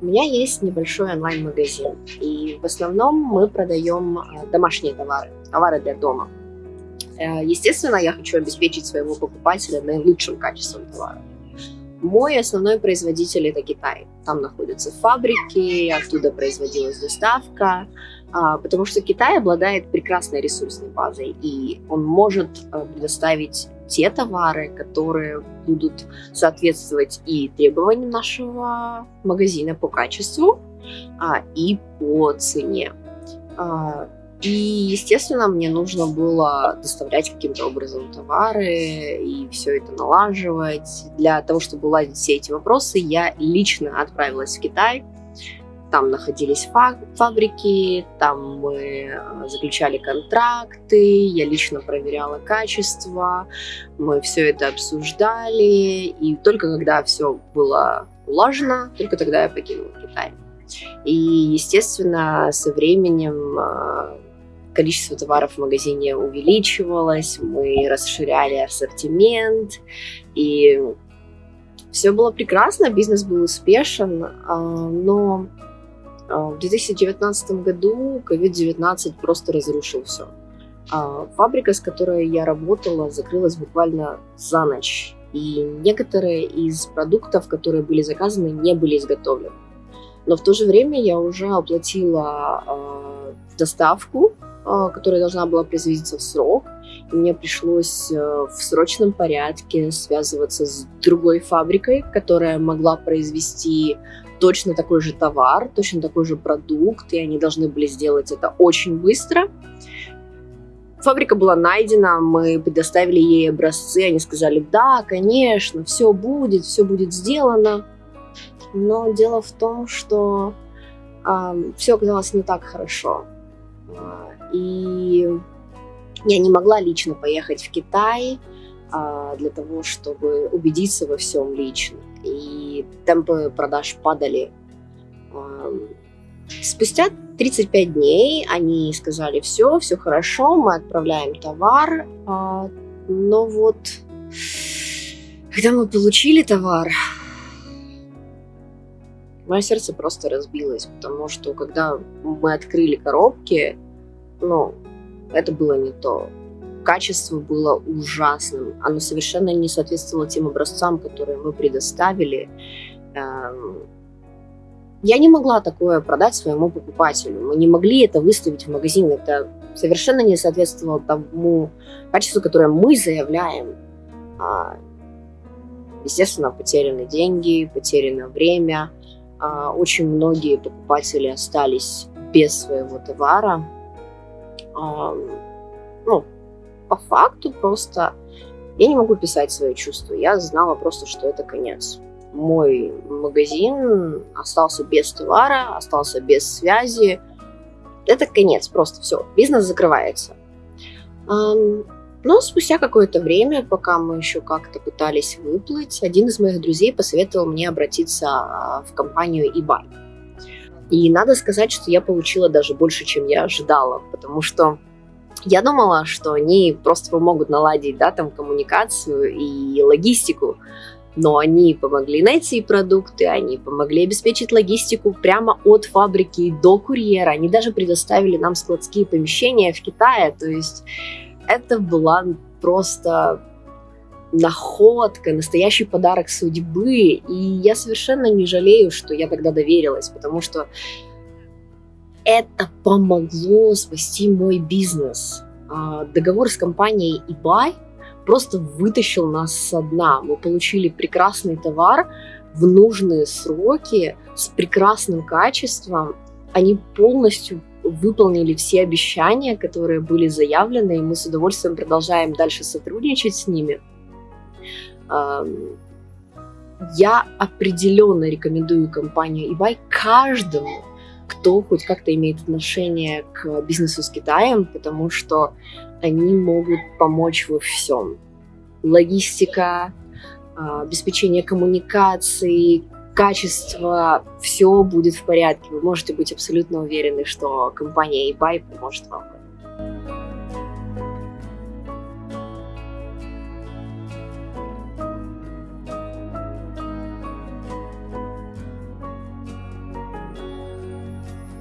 У меня есть небольшой онлайн-магазин, и в основном мы продаем а, домашние товары, товары для дома. Э, естественно, я хочу обеспечить своего покупателя наилучшим качеством товара. Мой основной производитель это Китай. Там находятся фабрики, оттуда производилась доставка, а, потому что Китай обладает прекрасной ресурсной базой, и он может э, предоставить те товары, которые будут соответствовать и требованиям нашего магазина по качеству, а, и по цене. А, и, естественно, мне нужно было доставлять каким-то образом товары и все это налаживать. Для того, чтобы уладить все эти вопросы, я лично отправилась в Китай, там находились фабрики, там мы э, заключали контракты, я лично проверяла качество, мы все это обсуждали, и только когда все было улажено, только тогда я покинула Китай. И, естественно, со временем э, количество товаров в магазине увеличивалось, мы расширяли ассортимент, и все было прекрасно, бизнес был успешен, а, но в 2019 году COVID-19 просто разрушил все. А, фабрика, с которой я работала, закрылась буквально за ночь. И некоторые из продуктов, которые были заказаны, не были изготовлены. Но в то же время я уже оплатила э, доставку, которая должна была производиться в срок. Мне пришлось э, в срочном порядке связываться с другой фабрикой, которая могла произвести точно такой же товар, точно такой же продукт, и они должны были сделать это очень быстро. Фабрика была найдена, мы предоставили ей образцы, они сказали, да, конечно, все будет, все будет сделано. Но дело в том, что э, все оказалось не так хорошо. А, и я не могла лично поехать в Китай э, для того, чтобы убедиться во всем лично и темпы продаж падали. Спустя 35 дней они сказали, все, все хорошо, мы отправляем товар, а, но вот когда мы получили товар, мое сердце просто разбилось, потому что когда мы открыли коробки, ну, это было не то качество было ужасным. Оно совершенно не соответствовало тем образцам, которые мы предоставили. Эм, я не могла такое продать своему покупателю. Мы не могли это выставить в магазин. Это совершенно не соответствовало тому качеству, которое мы заявляем. А, естественно, потеряны деньги, потеряно время. А, очень многие покупатели остались без своего товара. Ну, по факту просто я не могу писать свои чувства. Я знала просто, что это конец. Мой магазин остался без товара, остался без связи. Это конец, просто все. Бизнес закрывается. Но спустя какое-то время, пока мы еще как-то пытались выплыть, один из моих друзей посоветовал мне обратиться а, в компанию eBay. И надо сказать, что я получила даже больше, чем я ожидала, потому что я думала, что они просто помогут наладить, да, там, коммуникацию и логистику, но они помогли найти продукты, они помогли обеспечить логистику прямо от фабрики до курьера, они даже предоставили нам складские помещения в Китае, то есть это была просто находка, настоящий подарок судьбы, и я совершенно не жалею, что я тогда доверилась, потому что это помогло спасти мой бизнес. А, договор с компанией eBay просто вытащил нас со дна. Мы получили прекрасный товар в нужные сроки с прекрасным качеством. Они полностью выполнили все обещания, которые были заявлены, и мы с удовольствием продолжаем дальше сотрудничать с ними. Я определенно рекомендую компанию eBay каждому, кто хоть как-то имеет отношение к бизнесу с Китаем, потому что они могут помочь во всем. Логистика, а, обеспечение коммуникаций, качество, все будет в порядке. Вы можете быть абсолютно уверены, что компания eBay поможет вам